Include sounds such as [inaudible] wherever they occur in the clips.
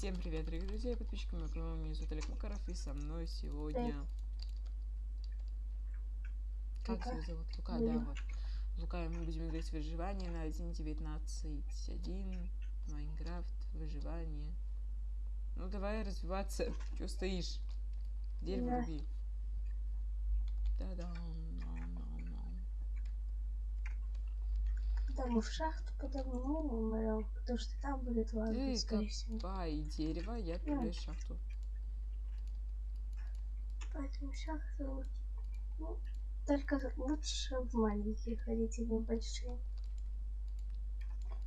Всем привет, дорогие друзья и подписчики моего канала. Меня зовут Олег Макаров, и со мной сегодня... Как тебя зовут? Лука, да, вот. Лука, мы будем играть в выживание на 1.19.1. Майнкрафт, выживание. Ну, давай развиваться. [laughs] Чего стоишь? Дерево руби. Да-да. Потому в шахту потому мы умрем, потому что там будет Ты скорее всего. копай дерево, я отправляюсь в шахту. Поэтому шахты лучше. Ну, только лучше в маленькие ходить, а не в большие.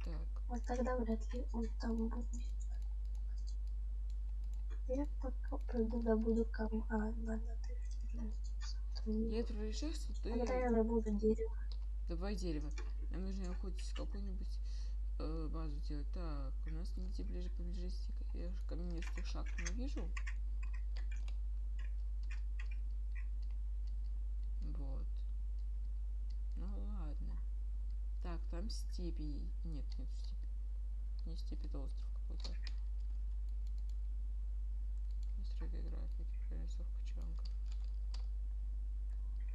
Так, Вот тогда вряд ли он там будет. Я пока пойду добуду кам... А, ладно, ты... я отправляюсь в шахту, ты... Тогда я добуду дерево. Давай дерево. Нам нужно хоть какую-нибудь э, базу делать. Так, у нас нигде ближе поблизости. Я же каменистых шахт не вижу. Вот. Ну ладно. Так, там степи. Нет, нет степи. Не степи, это остров какой-то. Настройка графики, прорисовка чанков.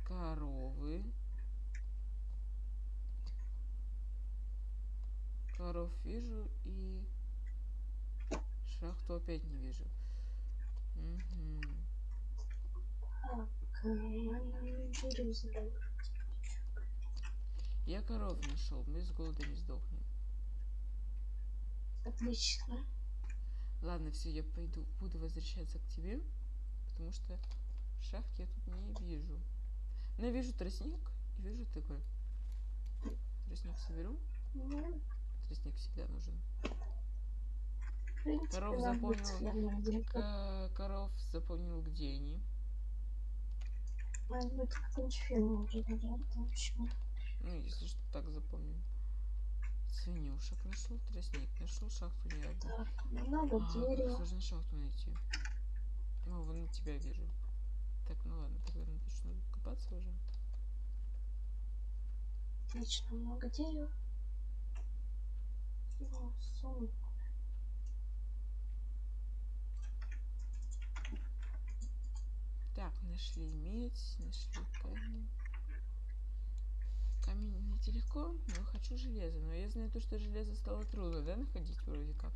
Коровы. Коров вижу и шахту опять не вижу. Забрать. Я коров нашел, мы с голода не сдохнем. Отлично. Ладно, все, я пойду, буду возвращаться к тебе, потому что шахт я тут не вижу. Но я вижу тростник и вижу такой. Тростник соберу. Ну, Тростник всегда нужен. принципе, Коров запомнил. Ка- коров запомнил, где они. Может быть, уже наверное, общем. Ну, если что, так запомним. Свинюшек нашел, тростник нашел, шахту не одну. Так, много А, дерева. сложно шахту найти. Ну, вон на тебя вижу. Так, ну ладно, тогда начну копаться уже. Отлично, много дерева. Сумку. Так, нашли медь, нашли камень. Камень найти легко, но хочу железо. Но я знаю то, что железо стало трудно, да, находить вроде как.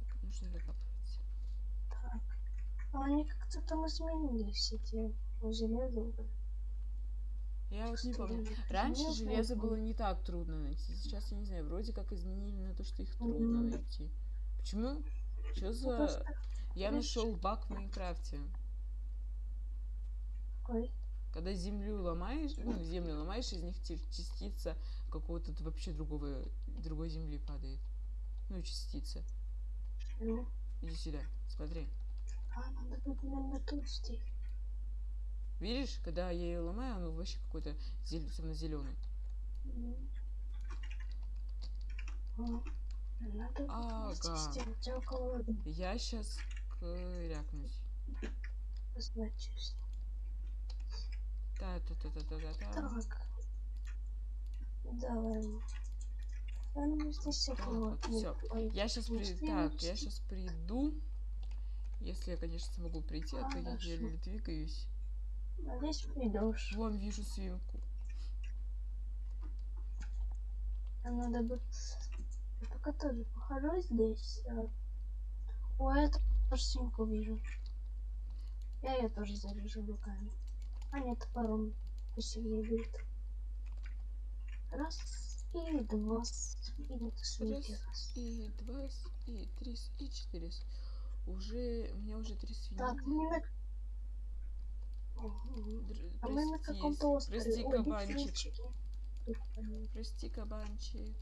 Так, нужно докапываться. Так. А они как-то там изменили все те железо. Я вот не Что помню. Раньше железо, было не так трудно найти. Сейчас я не знаю, вроде как изменили на то, что их трудно найти. Почему? Что Ну, за... просто Я нашел баг в Майнкрафте. такой. Когда землю ломаешь, ну, землю ломаешь, из них частица какого-то вообще другого, другой земли падает. Ну, частица. Ну, Иди сюда, смотри. а, надо будет, наверное, тусти. Видишь, когда я ее ломаю, он вообще какой-то зел... зеленый. Надо Ага. Я сейчас крякнусь. Значит, Та-та-та-та-та-та. так. Давай. А ну здесь Так, вот. Ой, Я сейчас при... Так, я сейчас приду. Если я, конечно, смогу прийти, а то я еле двигаюсь. Надеюсь, придешь. Вон вижу свинку. Надо бы... Я пока тоже похожу здесь. О, я тоже свинку вижу. Я ее тоже заряжу руками. А нет, топором. Пусть ее будет. Раз и два. И нет, свинки. Раз. И два, и три, и четыре. Уже, у меня уже три свиньи. Так, мы на... А мы на каком-то острове. Прости, Ой, кабанчик. Прости, кабанчик.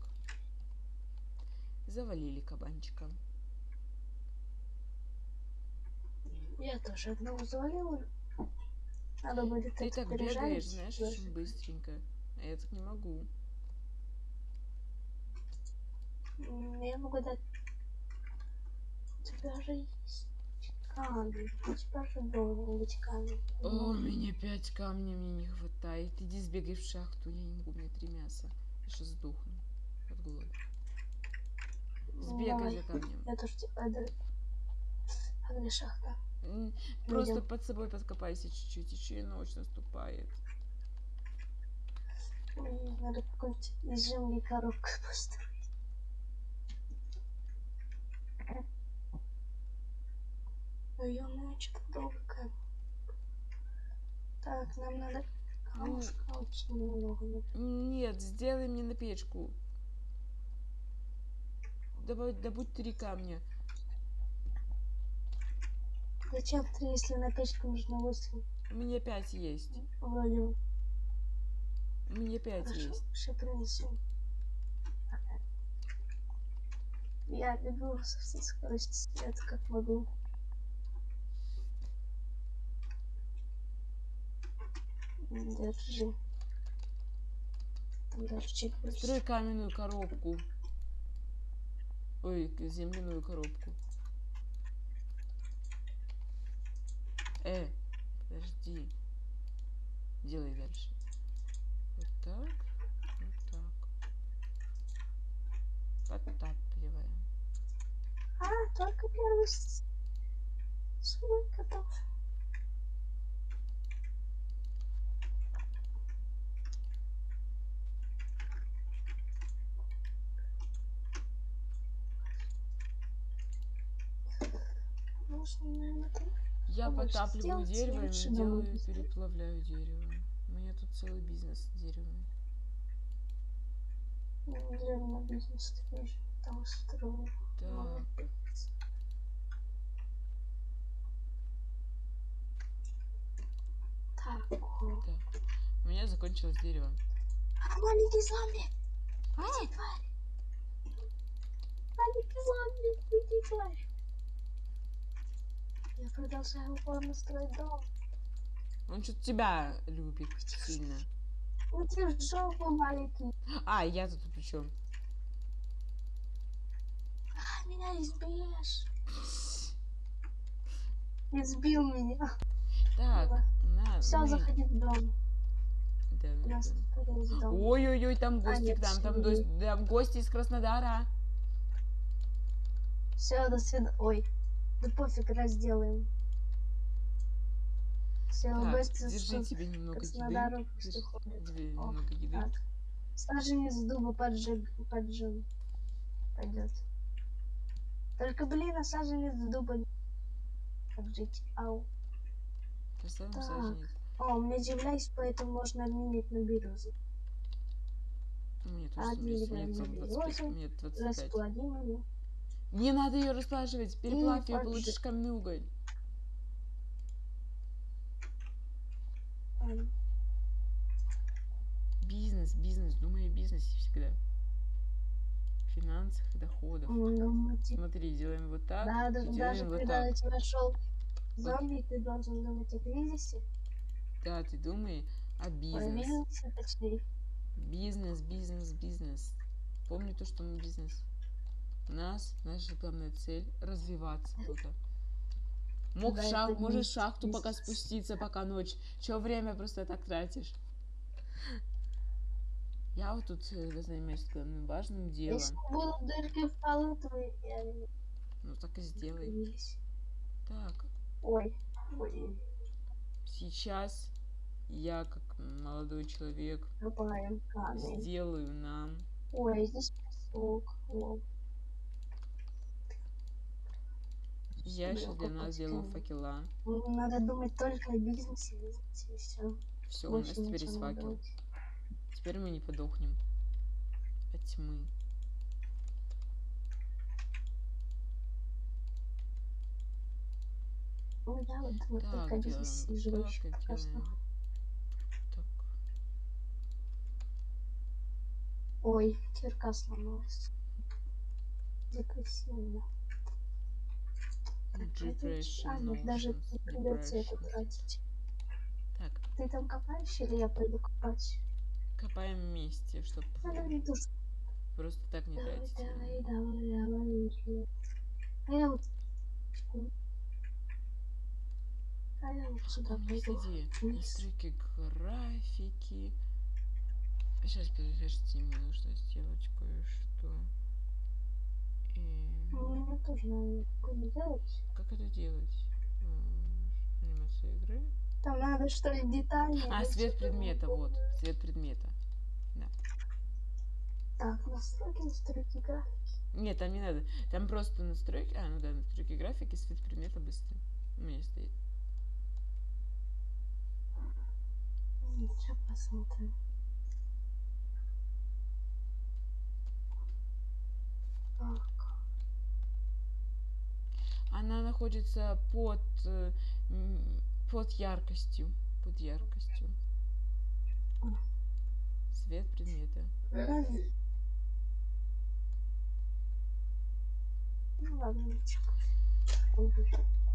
Завалили кабанчика. Я тоже одного завалила. Надо будет Ты так бегаешь, знаешь, Даже. очень быстренько. А я так не могу. Я могу дать... У тебя же есть камень. Быть камень. О, у меня пять камней мне не хватает. Иди сбегай в шахту, я не могу, у меня три мяса. Я сейчас сдохну от голода. бегай Давай. за камнем. Я тоже типа... А где шахта? Просто Идём. под собой подкопайся чуть-чуть, еще и ночь наступает. Надо какую-нибудь из земли коробку [laughs] построить. Ё что-то долго. Так, нам надо камушка очень много. Нет, сделай мне на печку. Давай, добудь три камня. Зачем три, если на печке нужно восемь? Меня пять есть. Вроде меня пять Хорошо, есть. сейчас принесу. Я бегу со всей скорости света, как могу. Держи. Там даже чек Строй каменную коробку. Ой, земляную коробку. Э, подожди. Делай дальше. Вот так. Вот так. Подтапливаем. А, только первый слой готов. Можно, наверное, там Я подтапливаю дерево и делаю, переплавляю дерево. У меня тут целый бизнес деревный. Наверное, бизнес тоже там строю. Так, Так. У меня закончилось дерево. А, маленький зомби! Уйди, тварь! Маленький зомби, уйди, тварь! Я продолжаю упорно строить дом. Он что-то тебя любит сильно. Уйди в жопу, маленький. А, я тут при чем? А, меня избьешь. Избил меня. Так, на, Все, мы- заходи в дом. У. Ой-ой-ой, там гости нет, к нам, там, там гости из Краснодара. Все, до свидания. Ой, да пофиг, разделаем. Все, Так, гости держи тебе немного еды. Тебе немного еды. Так. Саженец дуба поджиг, поджиг. Пойдет. Только, блин, а саженец дуба поджить. Ау. Поставим Так. саженец. О, у меня земля есть, поэтому можно обменять на бирюзу. У меня А, тоже есть, у меня дерево целых не 25, берём. у меня 25. Не надо ее расплаживать, переплавь ее, получишь каменный уголь. Бизнес, бизнес, думай о бизнесе всегда. Финансах и доходах. М, думайте. Смотри, делаем вот так, Да, делаем даже вот когда так. на тебя шел зомби, ты должен думать о кризисе. Да, ты думай о бизнесе. бизнесе, точнее. Бизнес, бизнес, бизнес. Помни то, что мы бизнес. У нас наша главная цель развиваться тут. Мог Да, шах- можешь в шахту пока бизнес. спуститься, пока ночь. Чё время просто так тратишь? Я вот тут э, займусь главным важным делом. Если будут дырки в полу, то я не Ну так и сделай. появились. Так, Ой, ой, сейчас я, как молодой человек, камень. сделаю нам Ой, здесь песок. О, ящик для нас, сделаю факела. Надо думать только о бизнесе, бизнесе и все. Все, у нас теперь есть факел. Теперь мы не подохнем от тьмы. Ну, я вот Так, только бизнесе и вот так. Так, Ой, кирка сломалась. Депрессивно. Depression, А, нет, даже не придется это тратить. Так, Ты там копаешь или я пойду копать? копаем вместе, чтобы Ну, душ. просто так не Давай, тратить. давай, давай, давай. А я вот... А я вот сюда пойду. Настройки графики. Сейчас, подождите, мне нужно сделать кое-что. И... тоже, наверное, буду делать. Как это делать? Анимация игры. Там надо что ли детали. А, свет предмета, вот. Свет предмета. Так, настройки, настройки графики. Нет, там не надо. Там просто настройки. А, ну да, настройки графики, свет предмета быстрый. У меня стоит. Сейчас посмотрим. Так, Она находится под, э, под яркостью. Под яркостью. М. Свет предмета. Ну ладно,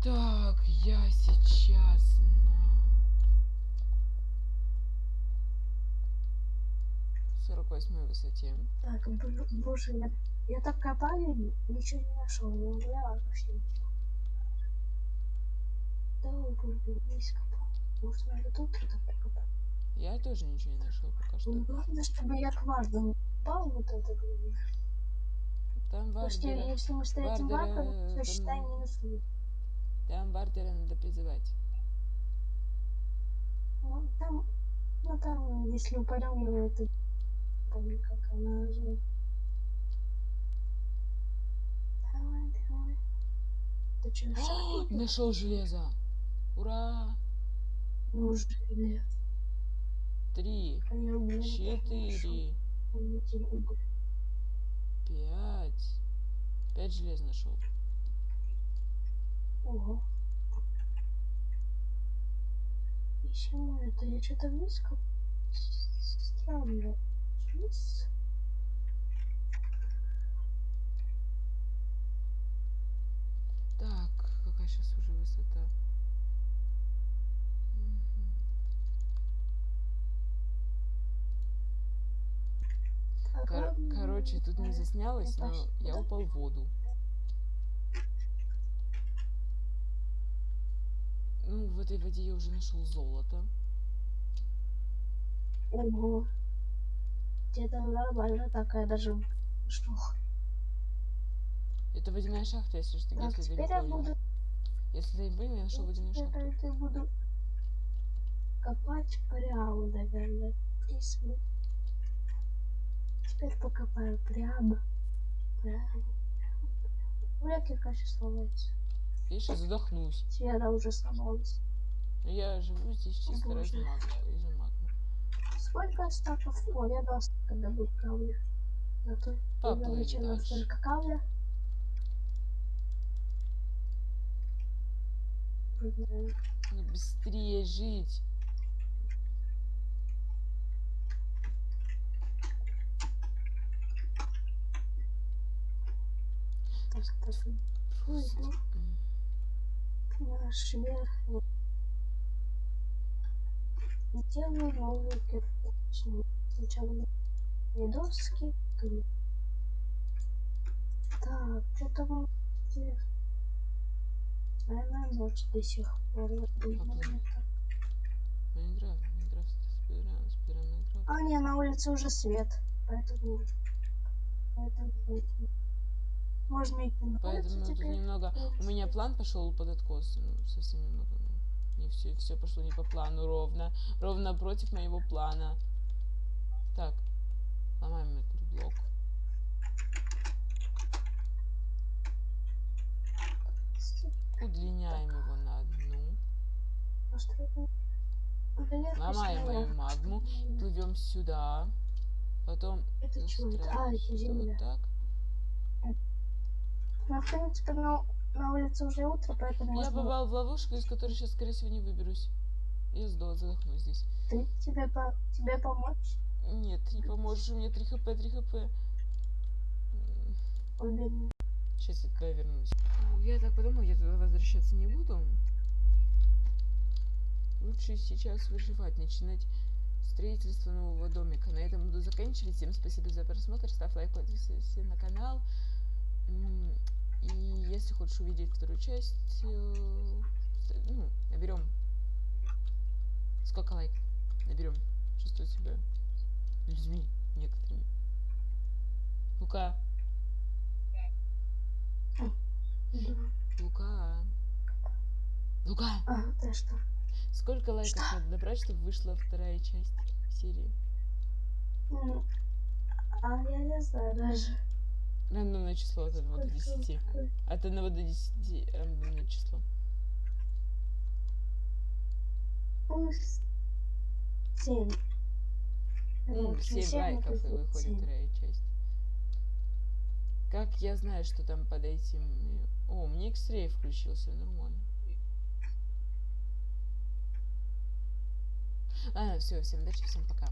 Так, я сейчас на 48 высоте. Так, боже, я, я так копаю, ничего не нашел, не убирала вообще ничего. Да, боже, весь копал. Может, надо тут что-то прикопать? Я тоже ничего не нашел пока что. Ну, главное, чтобы я кварду не попал, вот это главное. Там Потому что если мы с этим Вардера, ваком, то считай минус один. там Вардера надо призывать. Ну, там, ну, там, если упадем, его это, помню, как она называется. Давай, давай. Ты что, шаг Нашел железо. Ура! Уже, или Три, угли четыре, пять. Пять желез нашел. Ого. Почему это? Я что-то близко. Странно. Вниз. Так, какая сейчас уже высота? Мгм. Так, Кор- ладно, короче, тут не заснялось, Ну, но я упал в воду. Ну, в этой воде я уже нашел золото. Ого. Где-то нормально такая даже. Что? Это водяная шахта, если что, Так, если ты не понял. буду. Если ты не понял, я нашел водяную теперь шахту. я буду копать прямо, наверное. Здесь мы. Теперь покопаю прямо. Прямо. Вряд ли конечно сломается. Видишь, я задохнусь. Света уже сломалась. Но я живу здесь чисто Боже. ради магии. Из-за магмы. Сколько стаков? О, я два стака добыл кавля. Зато Поплыли дальше. только кавля. Ну, быстрее жить. М. наш верхний. Делаю новую кирку. Сначала доски. то- Так, что-то мы? Наверное, ночь до сих пор. Поплыли. это- Майнкрафт, Майнкрафт, спидран, спидран Майнкрафт. А, не, на улице уже свет. Поэтому поэтому можно идти на Поэтому тут немного... У меня план пошел под откос. Ну, совсем немного. Не все, все пошло не по плану ровно. Ровно против моего плана. Так. Ломаем этот блок. Удлиняем его на одну. Ломаем мою магму. Плывем сюда. Потом Это что? А, это земля. вот так. Ну, в принципе, на, на улице уже утро, поэтому Я можно- попал в ловушку, из которой сейчас, скорее всего, не выберусь. Я сдох, задохнусь здесь. Ты, тебе, по, тебе помочь? Нет, не поможешь, у меня 3 хп, 3 хп. Блин. Сейчас я туда вернусь. Я так подумал, я туда возвращаться не буду. Лучше сейчас выживать, начинать строительство нового домика. На этом буду заканчивать. Всем спасибо за просмотр. Ставь лайк, подписывайся на канал. И если хочешь увидеть вторую часть, э, ну, наберем. Сколько лайков? Наберем. Чувствую себя людьми некоторыми. Ну-ка. Да. Лука. Лука! А, ты что? Сколько лайков Что? надо набрать, чтобы вышла вторая часть серии? Ну, а я не знаю даже. Рандомное число от 1 до 10. Сколько- От 1 до 10 рандомное число. Ну, с- Семь. Ну, Вот, 7 семь лайков и выходит вторая часть. Как я знаю, что там под этим... О, мне X-Ray включился, нормально. Ладно, все, всем удачи, всем пока.